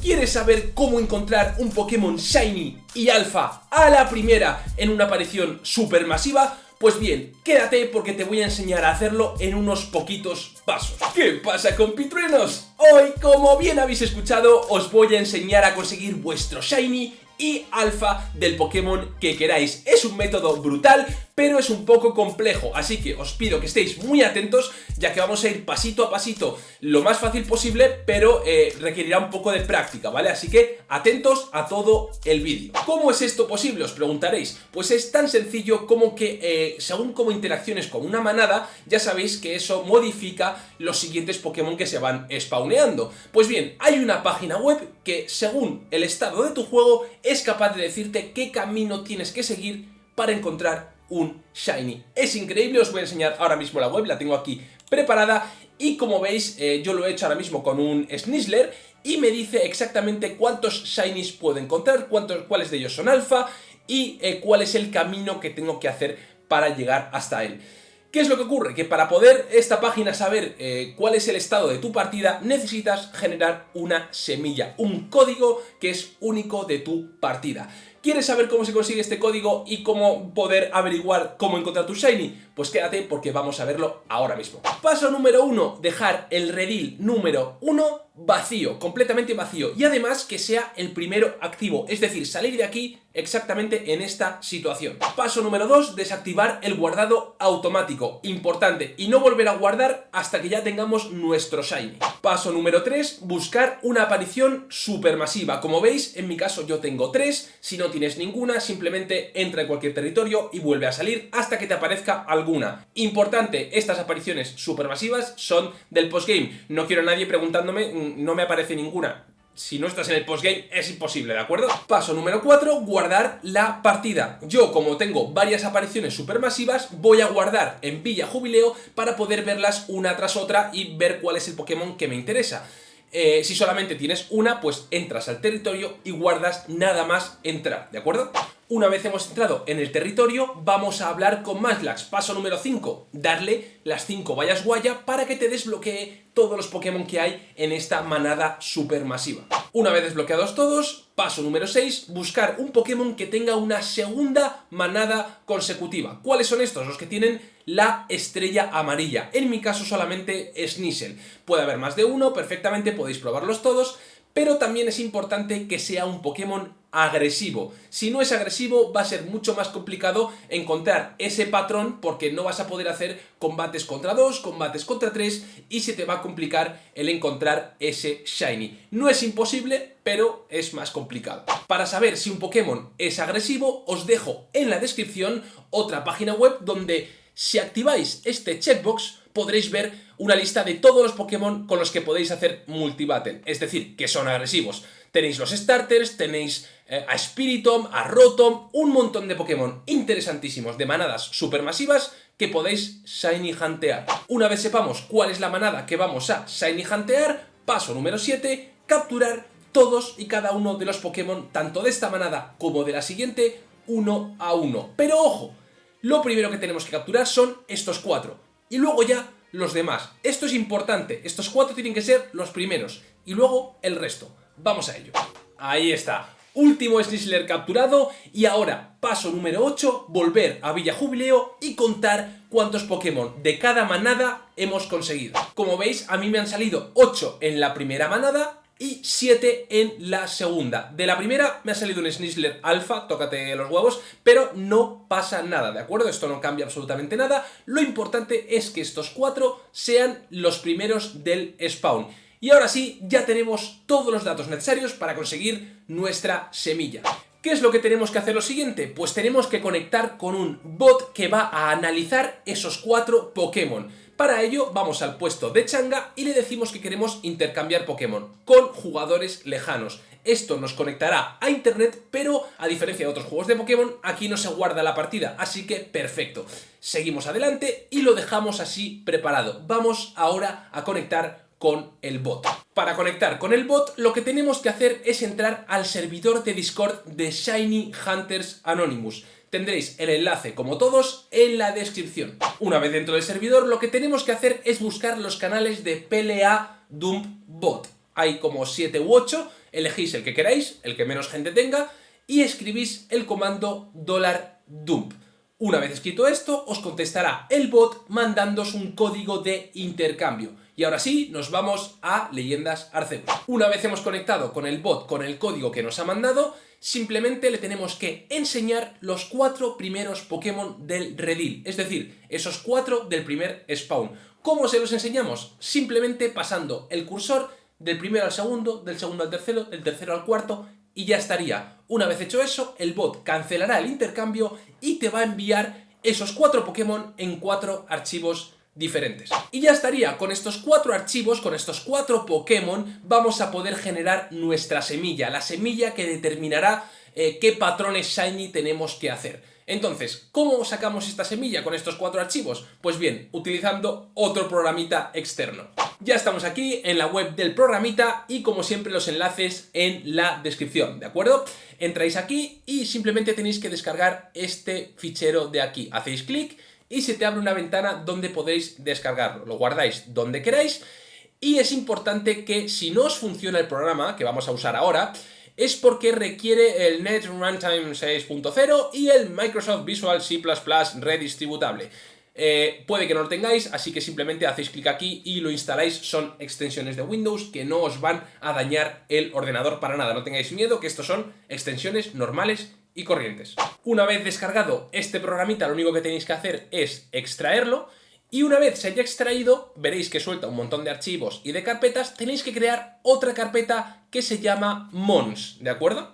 ¿Quieres saber cómo encontrar un Pokémon Shiny y Alpha a la primera en una aparición supermasiva? Pues bien, quédate porque te voy a enseñar a hacerlo en unos poquitos pasos. ¿Qué pasa compitruenos? Hoy, como bien habéis escuchado, os voy a enseñar a conseguir vuestro Shiny y Alpha del Pokémon que queráis. Es un método brutal, pero es un poco complejo, así que os pido que estéis muy atentos, ya que vamos a ir pasito a pasito lo más fácil posible, pero eh, requerirá un poco de práctica, ¿vale? Así que atentos a todo el vídeo. ¿Cómo es esto posible? Os preguntaréis. Pues es tan sencillo como que eh, según como interacciones con una manada, ya sabéis que eso modifica los siguientes Pokémon que se van spawneando. Pues bien, hay una página web que según el estado de tu juego es capaz de decirte qué camino tienes que seguir para encontrar un Shiny. Es increíble, os voy a enseñar ahora mismo la web, la tengo aquí preparada y como veis eh, yo lo he hecho ahora mismo con un Snizzler y me dice exactamente cuántos Shinies puedo encontrar, cuántos, cuáles de ellos son alfa y eh, cuál es el camino que tengo que hacer para llegar hasta él. ¿Qué es lo que ocurre? Que para poder esta página saber eh, cuál es el estado de tu partida, necesitas generar una semilla, un código que es único de tu partida. ¿Quieres saber cómo se consigue este código y cómo poder averiguar cómo encontrar tu Shiny? Pues quédate porque vamos a verlo ahora mismo. Paso número uno, dejar el redil número uno vacío, completamente vacío y además que sea el primero activo, es decir, salir de aquí exactamente en esta situación. Paso número 2, desactivar el guardado automático, importante, y no volver a guardar hasta que ya tengamos nuestro Shiny. Paso número 3, buscar una aparición supermasiva. Como veis, en mi caso yo tengo 3, si no tienes ninguna, simplemente entra en cualquier territorio y vuelve a salir hasta que te aparezca alguna. Importante, estas apariciones supermasivas son del postgame. No quiero a nadie preguntándome, mm, no me aparece ninguna si no estás en el postgame es imposible, ¿de acuerdo? Paso número 4, guardar la partida. Yo, como tengo varias apariciones supermasivas, voy a guardar en Villa Jubileo para poder verlas una tras otra y ver cuál es el Pokémon que me interesa. Eh, si solamente tienes una, pues entras al territorio y guardas nada más entrar, ¿de acuerdo? Una vez hemos entrado en el territorio, vamos a hablar con Maslax. Paso número 5, darle las 5 vallas guaya para que te desbloquee todos los Pokémon que hay en esta manada supermasiva. Una vez desbloqueados todos, paso número 6, buscar un Pokémon que tenga una segunda manada consecutiva. ¿Cuáles son estos? Los que tienen la estrella amarilla. En mi caso solamente Sneasel. Puede haber más de uno, perfectamente podéis probarlos todos, pero también es importante que sea un Pokémon agresivo. Si no es agresivo va a ser mucho más complicado encontrar ese patrón porque no vas a poder hacer combates contra 2, combates contra 3 y se te va a complicar el encontrar ese Shiny. No es imposible, pero es más complicado. Para saber si un Pokémon es agresivo os dejo en la descripción otra página web donde si activáis este checkbox podréis ver una lista de todos los Pokémon con los que podéis hacer multibattle, es decir, que son agresivos. Tenéis los starters, tenéis eh, a Spiritomb, a Rotom, un montón de Pokémon interesantísimos de manadas supermasivas que podéis Shiny Huntear. Una vez sepamos cuál es la manada que vamos a Shiny Huntear, paso número 7, capturar todos y cada uno de los Pokémon, tanto de esta manada como de la siguiente, uno a uno. Pero ojo, lo primero que tenemos que capturar son estos cuatro. Y luego ya los demás. Esto es importante, estos cuatro tienen que ser los primeros. Y luego el resto. Vamos a ello. Ahí está. Último Snizzler capturado y ahora, paso número 8, volver a Villa Jubileo y contar cuántos Pokémon de cada manada hemos conseguido. Como veis, a mí me han salido 8 en la primera manada y 7 en la segunda. De la primera me ha salido un Snizzler Alpha, tócate los huevos, pero no pasa nada, ¿de acuerdo? Esto no cambia absolutamente nada. Lo importante es que estos 4 sean los primeros del spawn. Y ahora sí, ya tenemos todos los datos necesarios para conseguir nuestra semilla. ¿Qué es lo que tenemos que hacer lo siguiente? Pues tenemos que conectar con un bot que va a analizar esos cuatro Pokémon. Para ello vamos al puesto de Changa y le decimos que queremos intercambiar Pokémon con jugadores lejanos. Esto nos conectará a internet, pero a diferencia de otros juegos de Pokémon, aquí no se guarda la partida, así que perfecto. Seguimos adelante y lo dejamos así preparado. Vamos ahora a conectar con el bot. Para conectar con el bot lo que tenemos que hacer es entrar al servidor de Discord de Shiny Hunters Anonymous tendréis el enlace, como todos, en la descripción. Una vez dentro del servidor, lo que tenemos que hacer es buscar los canales de PLA Dump Bot. Hay como 7 u 8 elegís el que queráis, el que menos gente tenga, y escribís el comando $dump. Una vez escrito esto, os contestará el bot mandándos un código de intercambio. Y ahora sí, nos vamos a Leyendas Arceus. Una vez hemos conectado con el bot con el código que nos ha mandado, simplemente le tenemos que enseñar los cuatro primeros Pokémon del redil, es decir, esos cuatro del primer spawn. ¿Cómo se los enseñamos? Simplemente pasando el cursor del primero al segundo, del segundo al tercero, del tercero al cuarto y ya estaría. Una vez hecho eso, el bot cancelará el intercambio y te va a enviar esos cuatro Pokémon en cuatro archivos diferentes. Y ya estaría, con estos cuatro archivos, con estos cuatro Pokémon, vamos a poder generar nuestra semilla, la semilla que determinará eh, qué patrones Shiny tenemos que hacer. Entonces, ¿cómo sacamos esta semilla con estos cuatro archivos? Pues bien, utilizando otro programita externo. Ya estamos aquí en la web del programita y como siempre los enlaces en la descripción, ¿de acuerdo? Entráis aquí y simplemente tenéis que descargar este fichero de aquí. Hacéis clic y se te abre una ventana donde podéis descargarlo. Lo guardáis donde queráis y es importante que si no os funciona el programa que vamos a usar ahora, es porque requiere el Net Runtime 6.0 y el Microsoft Visual C++ redistributable. Eh, puede que no lo tengáis, así que simplemente hacéis clic aquí y lo instaláis. Son extensiones de Windows que no os van a dañar el ordenador para nada. No tengáis miedo que estos son extensiones normales y corrientes. Una vez descargado este programita, lo único que tenéis que hacer es extraerlo y una vez se haya extraído, veréis que suelta un montón de archivos y de carpetas, tenéis que crear otra carpeta que se llama Mons, ¿de acuerdo?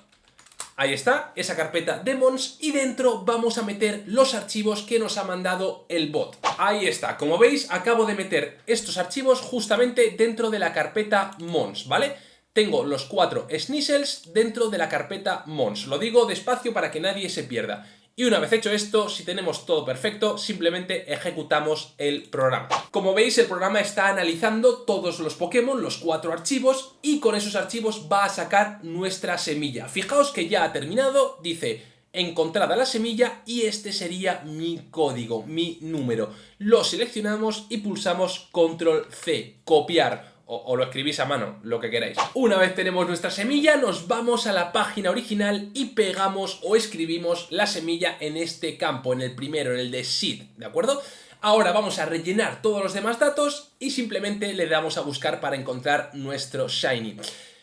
Ahí está, esa carpeta de Mons y dentro vamos a meter los archivos que nos ha mandado el bot. Ahí está, como veis acabo de meter estos archivos justamente dentro de la carpeta Mons, ¿vale? Tengo los cuatro Snizzles dentro de la carpeta Mons. Lo digo despacio para que nadie se pierda. Y una vez hecho esto, si tenemos todo perfecto, simplemente ejecutamos el programa. Como veis, el programa está analizando todos los Pokémon, los cuatro archivos, y con esos archivos va a sacar nuestra semilla. Fijaos que ya ha terminado, dice encontrada la semilla y este sería mi código, mi número. Lo seleccionamos y pulsamos control C, copiar o, lo escribís a mano, lo que queráis. Una vez tenemos nuestra semilla, nos vamos a la página original y pegamos o escribimos la semilla en este campo, en el primero, en el de seed, ¿de acuerdo? Ahora vamos a rellenar todos los demás datos y simplemente le damos a buscar para encontrar nuestro Shiny.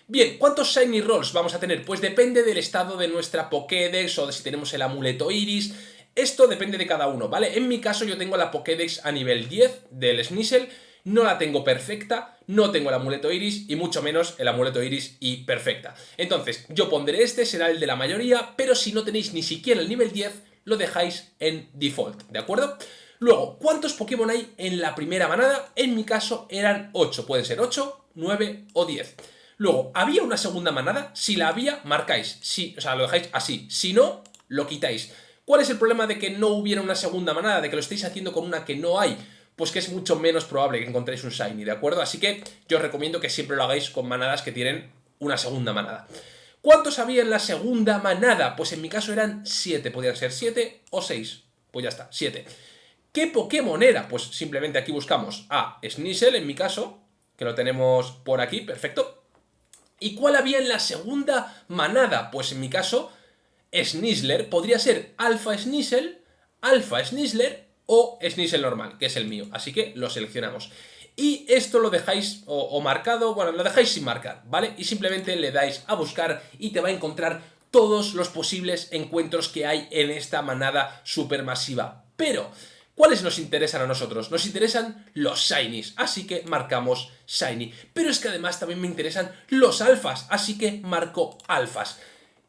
Bien, ¿cuántos Shiny Rolls vamos a tener? Pues depende del estado de nuestra Pokédex o de si tenemos el amuleto Iris. Esto depende de cada uno, ¿vale? En mi caso yo tengo la Pokédex a nivel 10 del Snizzle no la tengo perfecta, no tengo el amuleto iris y mucho menos el amuleto iris y perfecta. Entonces, yo pondré este, será el de la mayoría, pero si no tenéis ni siquiera el nivel 10, lo dejáis en default, ¿de acuerdo? Luego, ¿cuántos Pokémon hay en la primera manada? En mi caso eran 8, pueden ser 8, 9 o 10. Luego, ¿había una segunda manada? Si la había, marcáis, sí, o sea, lo dejáis así, si no, lo quitáis. ¿Cuál es el problema de que no hubiera una segunda manada, de que lo estéis haciendo con una que no hay? Pues que es mucho menos probable que encontréis un Shiny, ¿de acuerdo? Así que yo os recomiendo que siempre lo hagáis con manadas que tienen una segunda manada. ¿Cuántos había en la segunda manada? Pues en mi caso eran 7, podían ser 7 o 6. Pues ya está, 7. ¿Qué Pokémon era? Pues simplemente aquí buscamos a Sneasel, en mi caso, que lo tenemos por aquí, perfecto. ¿Y cuál había en la segunda manada? Pues en mi caso, Snizzler, podría ser Alpha Sneasel, Alpha Snizzler o Sneasel normal, que es el mío. Así que lo seleccionamos. Y esto lo dejáis o, marcado, bueno, lo dejáis sin marcar, ¿vale? Y simplemente le dais a buscar y te va a encontrar todos los posibles encuentros que hay en esta manada supermasiva. Pero, ¿cuáles nos interesan a nosotros? Nos interesan los shinies, así que marcamos shiny. Pero es que además también me interesan los alfas, así que marco alfas.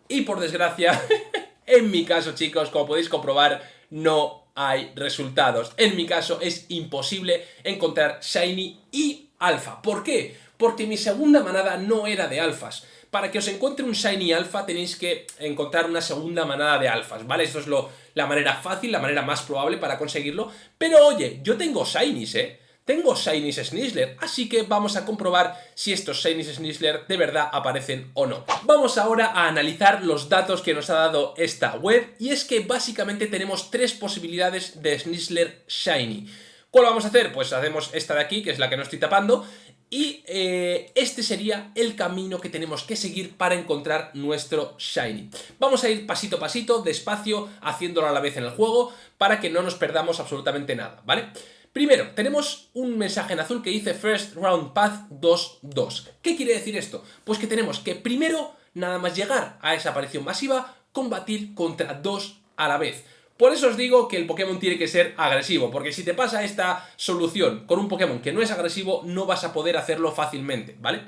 Y por desgracia, en mi caso, chicos, como podéis comprobar, no hay resultados. En mi caso es imposible encontrar Shiny y Alpha. ¿Por qué? Porque mi segunda manada no era de alfas. Para que os encuentre un Shiny Alpha tenéis que encontrar una segunda manada de alfas, ¿vale? Esto es lo, la manera fácil, la manera más probable para conseguirlo. Pero oye, yo tengo Shinies, ¿eh? Tengo Shinies Snizzler, así que vamos a comprobar si estos Shinies Snizzler de verdad aparecen o no. Vamos ahora a analizar los datos que nos ha dado esta web, y es que básicamente tenemos tres posibilidades de Snizzler Shiny. ¿Cuál vamos a hacer? Pues hacemos esta de aquí, que es la que no estoy tapando, Y eh, este sería el camino que tenemos que seguir para encontrar nuestro Shiny. Vamos a ir pasito a pasito, despacio, haciéndolo a la vez en el juego, para que no nos perdamos absolutamente nada, ¿vale? Primero, tenemos un mensaje en azul que dice First Round Path 2-2. ¿Qué quiere decir esto? Pues que tenemos que primero, nada más llegar a esa aparición masiva, combatir contra dos a la vez. Por eso os digo que el Pokémon tiene que ser agresivo, porque si te pasa esta solución con un Pokémon que no es agresivo, no vas a poder hacerlo fácilmente, ¿vale?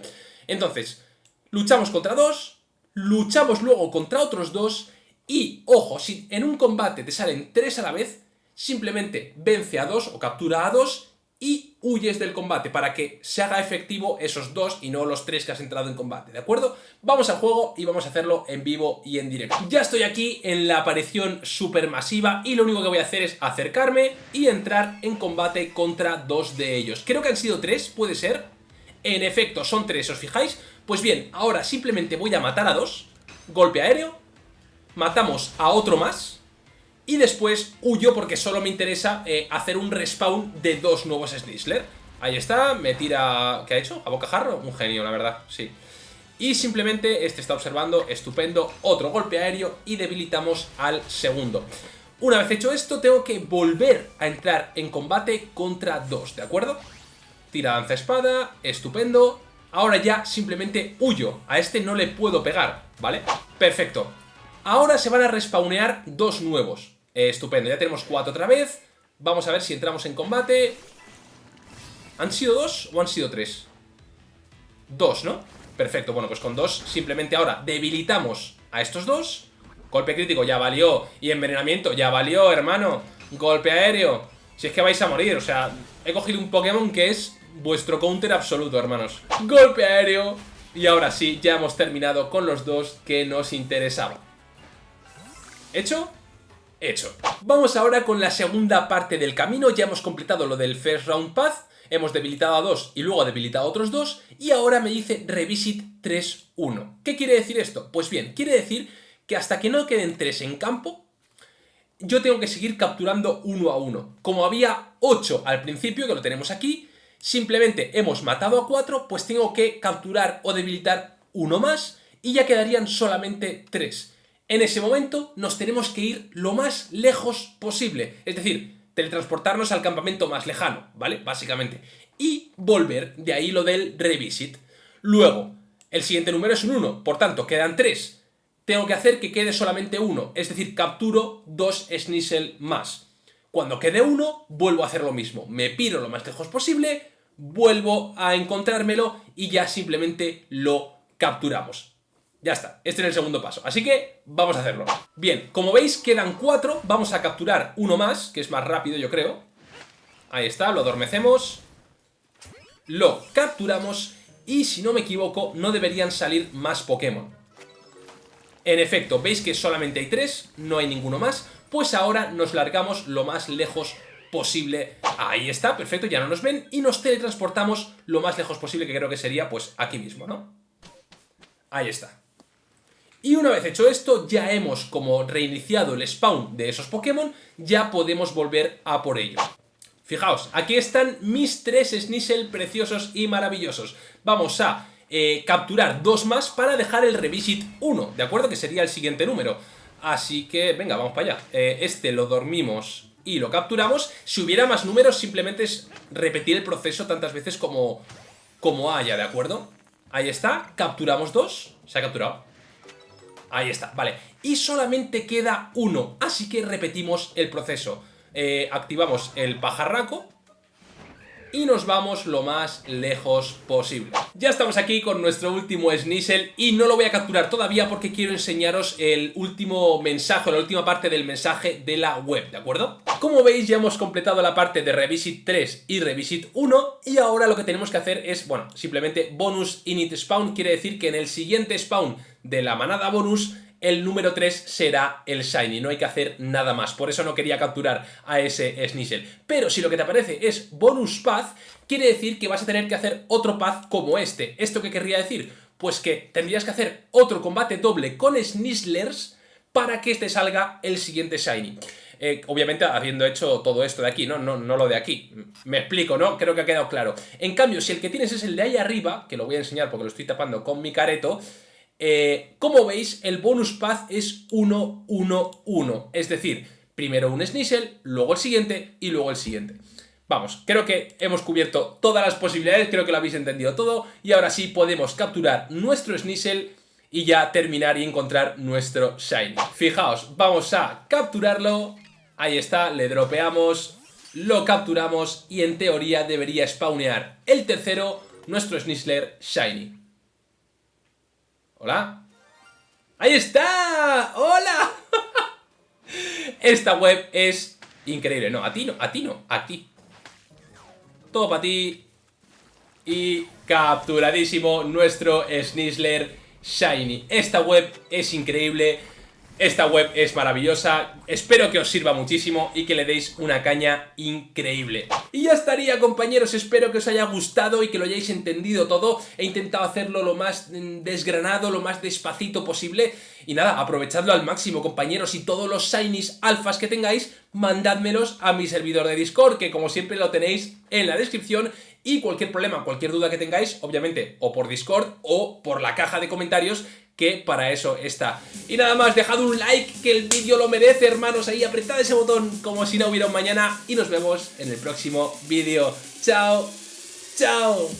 Entonces, luchamos contra dos, luchamos luego contra otros dos, y, ojo, si en un combate te salen tres a la vez, simplemente vence a dos o captura a dos y huyes del combate para que se haga efectivo esos dos y no los tres que has entrado en combate, ¿de acuerdo? Vamos al juego y vamos a hacerlo en vivo y en directo. Ya estoy aquí en la aparición supermasiva y lo único que voy a hacer es acercarme y entrar en combate contra dos de ellos. Creo que han sido tres, ¿puede ser? En efecto, son tres, ¿os fijáis? Pues bien, ahora simplemente voy a matar a dos, golpe aéreo, matamos a otro más, y después huyo porque solo me interesa eh, hacer un respawn de dos nuevos Snizzler. Ahí está, me tira... ¿Qué ha hecho? ¿A bocajarro? Un genio, la verdad, sí. Y simplemente este está observando, estupendo, otro golpe aéreo y debilitamos al segundo. Una vez hecho esto, tengo que volver a entrar en combate contra dos, ¿de acuerdo? Tira danza espada, estupendo. Ahora ya simplemente huyo, a este no le puedo pegar, ¿vale? Perfecto. Ahora se van a respawnear dos nuevos. Eh, estupendo, ya tenemos cuatro otra vez. Vamos a ver si entramos en combate. ¿Han sido dos o han sido tres? Dos, ¿no? Perfecto, bueno, pues con dos simplemente ahora debilitamos a estos dos. Golpe crítico ya valió. Y envenenamiento ya valió, hermano. Golpe aéreo. Si es que vais a morir, o sea, he cogido un Pokémon que es vuestro counter absoluto, hermanos. Golpe aéreo. Y ahora sí, ya hemos terminado con los dos que nos interesaban. ¿Hecho? Hecho. Vamos ahora con la segunda parte del camino, ya hemos completado lo del First Round Path, hemos debilitado a dos y luego debilitado a otros dos, y ahora me dice Revisit 3-1. ¿Qué quiere decir esto? Pues bien, quiere decir que hasta que no queden tres en campo, yo tengo que seguir capturando uno a uno. Como había 8 al principio, que lo tenemos aquí, simplemente hemos matado a 4, pues tengo que capturar o debilitar uno más, y ya quedarían solamente 3. En ese momento nos tenemos que ir lo más lejos posible, es decir, teletransportarnos al campamento más lejano, ¿vale? Básicamente. Y volver, de ahí lo del revisit. Luego, el siguiente número es un 1, por tanto, quedan 3. Tengo que hacer que quede solamente uno, es decir, capturo dos Snizzle más. Cuando quede uno, vuelvo a hacer lo mismo. Me piro lo más lejos posible, vuelvo a encontrármelo y ya simplemente lo capturamos. Ya está, este es el segundo paso. Así que vamos a hacerlo. Bien, como veis quedan cuatro. Vamos a capturar uno más, que es más rápido yo creo. Ahí está, lo adormecemos. Lo capturamos y si no me equivoco no deberían salir más Pokémon. En efecto, veis que solamente hay tres, no hay ninguno más. Pues ahora nos largamos lo más lejos posible. Ahí está, perfecto, ya no nos ven. Y nos teletransportamos lo más lejos posible, que creo que sería pues aquí mismo, ¿no? Ahí está. Y una vez hecho esto, ya hemos como reiniciado el spawn de esos Pokémon, ya podemos volver a por ellos. Fijaos, aquí están mis tres Sneasel preciosos y maravillosos. Vamos a eh, capturar dos más para dejar el Revisit 1, ¿de acuerdo? Que sería el siguiente número. Así que, venga, vamos para allá. Eh, este lo dormimos y lo capturamos. Si hubiera más números, simplemente es repetir el proceso tantas veces como, como haya, ¿de acuerdo? Ahí está, capturamos dos, se ha capturado. Ahí está, vale. Y solamente queda uno, así que repetimos el proceso. Eh, activamos el pajarraco y nos vamos lo más lejos posible. Ya estamos aquí con nuestro último Sneasel y no lo voy a capturar todavía porque quiero enseñaros el último mensaje, la última parte del mensaje de la web, ¿de acuerdo? Como veis ya hemos completado la parte de Revisit 3 y Revisit 1 y ahora lo que tenemos que hacer es, bueno, simplemente bonus init spawn, quiere decir que en el siguiente spawn de la manada bonus el número 3 será el Shiny, no hay que hacer nada más, por eso no quería capturar a ese Sneasel. Pero si lo que te aparece es Bonus Path, quiere decir que vas a tener que hacer otro Path como este. ¿Esto qué querría decir? Pues que tendrías que hacer otro combate doble con Snizzlers para que te salga el siguiente Shiny. eh, obviamente habiendo hecho todo esto de aquí, ¿no? ¿no? No lo de aquí. Me explico, ¿no? Creo que ha quedado claro. En cambio, si el que tienes es el de ahí arriba, que lo voy a enseñar porque lo estoy tapando con mi careto, eh, como veis, el bonus path es 1, 1, 1. Es decir, primero un Sneasel, luego el siguiente y luego el siguiente. Vamos, creo que hemos cubierto todas las posibilidades, creo que lo habéis entendido todo y ahora sí podemos capturar nuestro Sneasel y ya terminar y encontrar nuestro Shiny. Fijaos, vamos a capturarlo, ahí está, le dropeamos, lo capturamos y en teoría debería spawnear el tercero, nuestro Sneasler Shiny. ¿Hola? ¡Ahí está! ¡Hola! Esta web es increíble. No, a ti no, a ti no, a ti. Todo para ti. Y capturadísimo nuestro Sneasler Shiny. Esta web es increíble. Esta web es maravillosa, espero que os sirva muchísimo y que le deis una caña increíble. Y ya estaría compañeros, espero que os haya gustado y que lo hayáis entendido todo. He intentado hacerlo lo más mm, desgranado, lo más despacito posible. Y nada, aprovechadlo al máximo compañeros y todos los shinies alfas que tengáis, mandádmelos a mi servidor de Discord, que como siempre lo tenéis en la descripción y cualquier problema, cualquier duda que tengáis, obviamente, o por Discord o por la caja de comentarios que para eso está. Y nada más, dejad un like, que el vídeo lo merece, hermanos, ahí apretad ese botón como si no hubiera un mañana y nos vemos en el próximo vídeo. ¡Chao! ¡Chao!